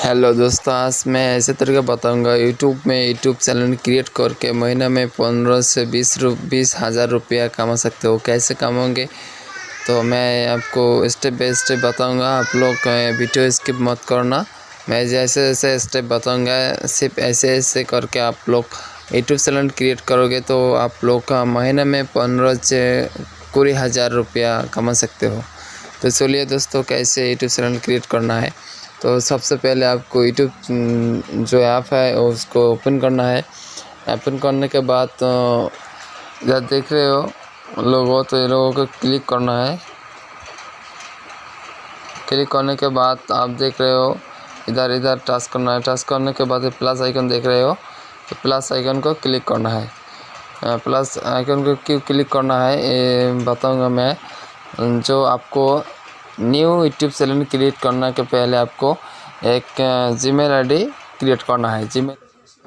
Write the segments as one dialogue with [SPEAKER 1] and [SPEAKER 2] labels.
[SPEAKER 1] Hello दोस्तों, आज मैं ऐसे तरीके बताऊँगा। यूट्यूब में यूट्यूब चैनल क्रिएट करके महीने में पंद्रह से बीस रु, बीस हज़ार रुपया कमा सकते हो। कैसे कमाओगे? तो मैं आपको स्टेप बाई स्टेप बताऊँगा। आप लोग वीडियो स्किप मत करना। मैं जैसे जैसे स्टेप बताऊँगा, सिर्फ़ ऐसे ऐसे करके आप लोग यूट्यूब चैनल क्रिएट करोगे तो आप लोग का महीने में पंद्रह से कुड़ी हज़ार रुपया कमा सकते हो। तो चलिए दोस्तों, कैसे यूट्यूब चैनल क्रिएट करना है? तो सबसे पहले आपको यूट्यूब जो ऐप है, उसको ओपन करना है। ओपन करने के बाद इधर देख रहे हो, लोगों तो ये लोगों को क्लिक करना है। क्लिक करने के बाद आप देख रहे हो, इधर इधर टच करना है। टच करने के बाद प्लस आइकन देख रहे हो तो प्लस आइकन को क्लिक करना है। प्लस आइकन को क्यों क्लिक करना है, ये बताऊँगा मैं। जो आपको न्यू यूट्यूब चैनल क्रिएट करने के पहले आपको एक जीमेल आईडी क्रिएट करना है। जीमेल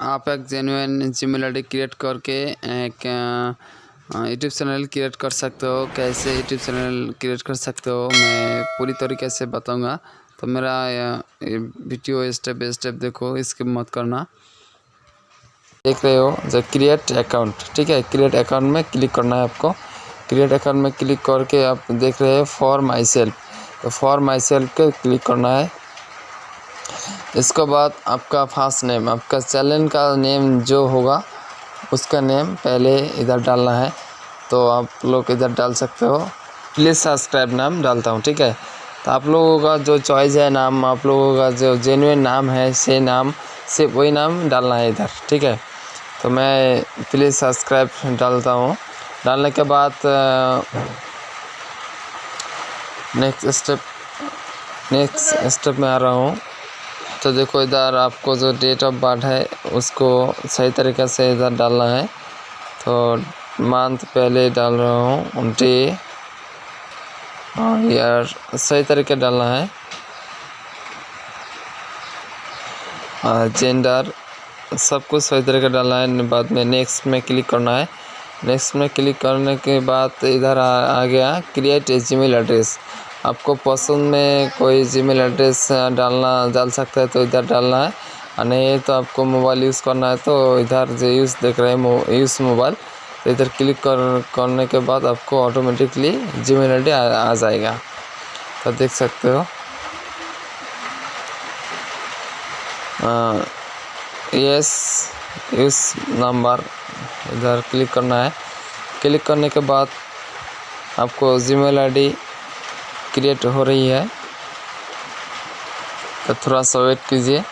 [SPEAKER 1] आप एक जेनुइन जीमेल आईडी क्रिएट करके एक यूट्यूब चैनल क्रिएट कर सकते हो। कैसे यूट्यूब चैनल क्रिएट कर सकते हो, मैं पूरी तरीके से बताऊँगा। तो मेरा वीडियो स्टेप स्टेप देखो इसके मत करना। देख रहे हो जो क्रिएट अकाउंट ठीक है? क्रिएट अकाउंट में क्लिक करना है आपको। क्रिएट अकाउंट में क्लिक करके आप देख रहे हो for myself for myself के क्लिक करना है। इसके बाद आपका फ़र्स्ट नेम आपका चैनल का नेम जो होगा, उसका नेम पहले इधर डालना है। तो आप लोग इधर डाल सकते हो। प्लीज़ सब्सक्राइब नाम डालता हूँ, ठीक है? तो आप लोगों का जो चॉइस है नाम, आप लोगों का जो जेनुइन नाम है से नाम से वही नाम डालना है इधर, ठीक है? तो मैं प्लीज़ सब्सक्राइब डालता हूँ। डालने के बाद नेक्स्ट स्टेप नेक्स्ट स्टेप में आ रहा हूँ। तो देखो इधर आपको जो डेट ऑफ़ बर्थ है, उसको सही तरीके से इधर डालना है। तो मंथ पहले डाल रहा हूँ डे और ईयर सही तरीके डालना है। जेंडर सब कुछ सही तरीके डालना है, बाद में नेक्स्ट में क्लिक करना है। नेक्स्ट में क्लिक करने के बाद इधर आ, आ गया क्रिएट ए जीमेल एड्रेस आपको पसंद में कोई जीमेल एड्रेस डालना डाल सकते हैं तो इधर डालना है। और नहीं तो आपको मोबाइल यूज़ करना है तो इधर जो यूज़ देख रहे हैं यूज़ मोबाइल तो इधर क्लिक कर करने के बाद आपको ऑटोमेटिकली जीमेल मेल आ, आ जाएगा। तो देख सकते हो। यस यूज़ नंबर इधर क्लिक करना है। क्लिक करने के बाद आपको जीमेल आईडी क्रिएट हो रही है। तो थोड़ा सा वेट कीजिए।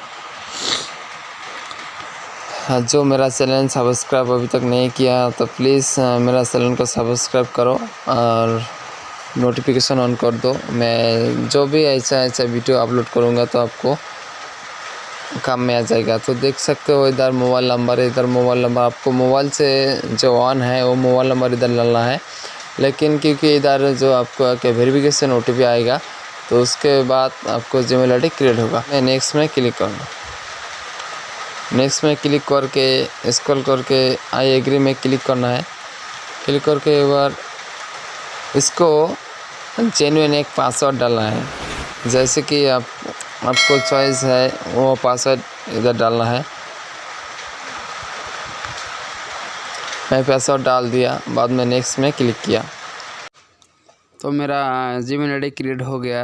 [SPEAKER 1] हाँ, जो मेरा चैनल सब्सक्राइब अभी तक नहीं किया तो प्लीज़ मेरा चैनल को सब्सक्राइब करो और नोटिफिकेशन ऑन कर दो। मैं जो भी ऐसा ऐसा वीडियो अपलोड करूँगा तो आपको काम में आ जाएगा। तो देख सकते हो इधर मोबाइल नंबर इधर मोबाइल नंबर आपको मोबाइल से जो ऑन है, वो मोबाइल नंबर इधर डालना है। लेकिन क्योंकि इधर जो आपको के वेरिफिकेशन ओ आएगा तो उसके बाद आपको जी मेल क्रिएट होगा। मैं नेक्स्ट में क्लिक करूँगा। नेक्स्ट में क्लिक करके स्क्रॉल करके आई एग्री में क्लिक करना है। क्लिक करके एक बार इसको जेनुइन एक पासवर्ड डालना है। जैसे कि आप आपको चॉइस है, वो पासवर्ड इधर डालना है। मैं पैसा डाल दिया, बाद में नेक्स्ट में क्लिक किया। तो मेरा जिम आई क्रिएट हो गया।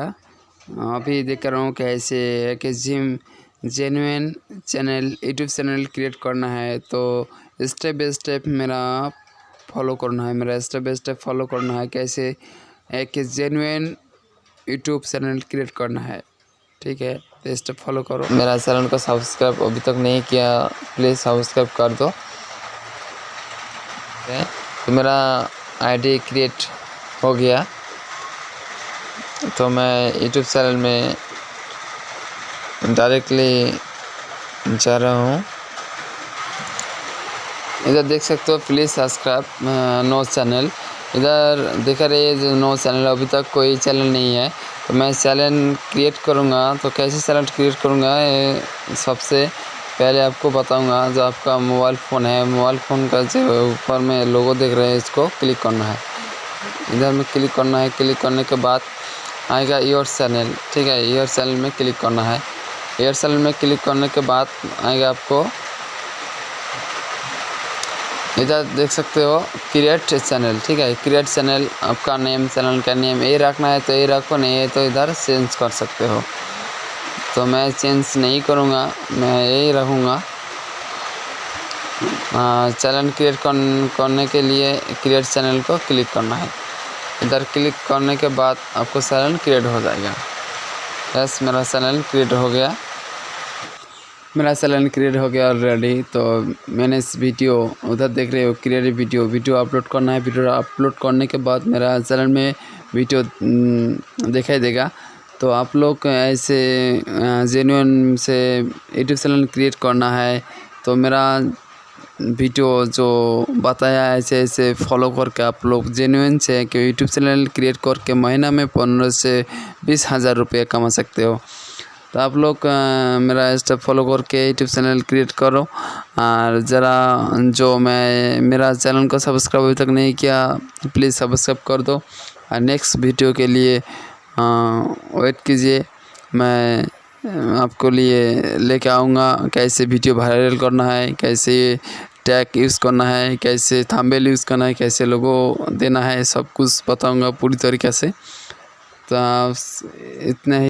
[SPEAKER 1] अभी देख रहा हूँ कैसे कि जिम जेनुन चैनल यूट्यूब चैनल क्रिएट करना है। तो स्टेप बाई स्टेप मेरा फॉलो करना है, मेरा स्टेप बाई स्टेप फॉलो करना है। कैसे एक जेनुन यूट्यूब चैनल क्रिएट करना है। ठीक है तो स्टेप फॉलो करो। मेरा चैनल को सब्सक्राइब अभी तक नहीं किया प्लीज़ सब्सक्राइब कर दो। है तो मेरा आईडी क्रिएट हो गया। तो मैं यूट्यूब चैनल में डायरेक्टली जा रहा हूँ। इधर देख सकते हो प्लीज़ सब्सक्राइब नो चैनल इधर देखा रही जो नो चैनल अभी तक कोई चैनल नहीं है। तो मैं चैनल क्रिएट करूँगा तो कैसे चैनल क्रिएट करूँगा सबसे पहले आपको बताऊँगा जो आपका मोबाइल फ़ोन है। मोबाइल फ़ोन का जो ऊपर में लोगो देख रहे हैं, इसको क्लिक करना है। इधर में क्लिक करना है क्लिक करने के बाद आएगा योर चैनल ठीक है? योर चैनल में क्लिक करना है। एयरसेल में क्लिक करने के बाद आएगा आपको इधर देख सकते हो क्रिएट चैनल ठीक है? क्रिएट चैनल आपका नेम चैनल का नेम ये रखना है तो ये रखो, नहीं है तो इधर चेंज कर सकते हो। तो मैं चेंज नहीं करूँगा, मैं यही रहूँगा चैनल क्रिएट करने के लिए क्रिएट चैनल को क्लिक करना है। इधर क्लिक करने के बाद आपको चैनल क्रिएट हो जाएगा। बस मेरा चैनल क्रिएट हो गया। मेरा चैनल क्रिएट हो गया ऑलरेडी तो मैंने इस वीडियो उधर देख रहे हो क्रिएट वीडियो वीडियो अपलोड करना है, वीडियो अपलोड करने के बाद मेरा चैनल में वीडियो दिखाई देगा। तो आप लोग ऐसे जेन्यून से यूट्यूब चैनल क्रिएट करना है तो मेरा वीडियो जो बताया ऐसे ऐसे फॉलो करके आप लोग जेन्यून से कि यूट्यूब चैनल क्रिएट करके महीना में पंद्रह से बीस हज़ार रुपये कमा सकते हो। तो आप लोग मेरा स्टेप फॉलो करके यूट्यूब चैनल क्रिएट करो। और ज़रा जो मैं, मेरा चैनल को सब्सक्राइब अभी तक नहीं किया प्लीज़ सब्सक्राइब कर दो। और नेक्स्ट वीडियो के लिए वेट कीजिए। मैं आपको लिए लेके आऊँगा कैसे वीडियो वायरल करना है, कैसे टैग यूज़ करना है, कैसे थंबनेल यूज़ करना है, कैसे लोगों देना है, सब कुछ बताऊँगा पूरी तरीके से। तो इतना ही।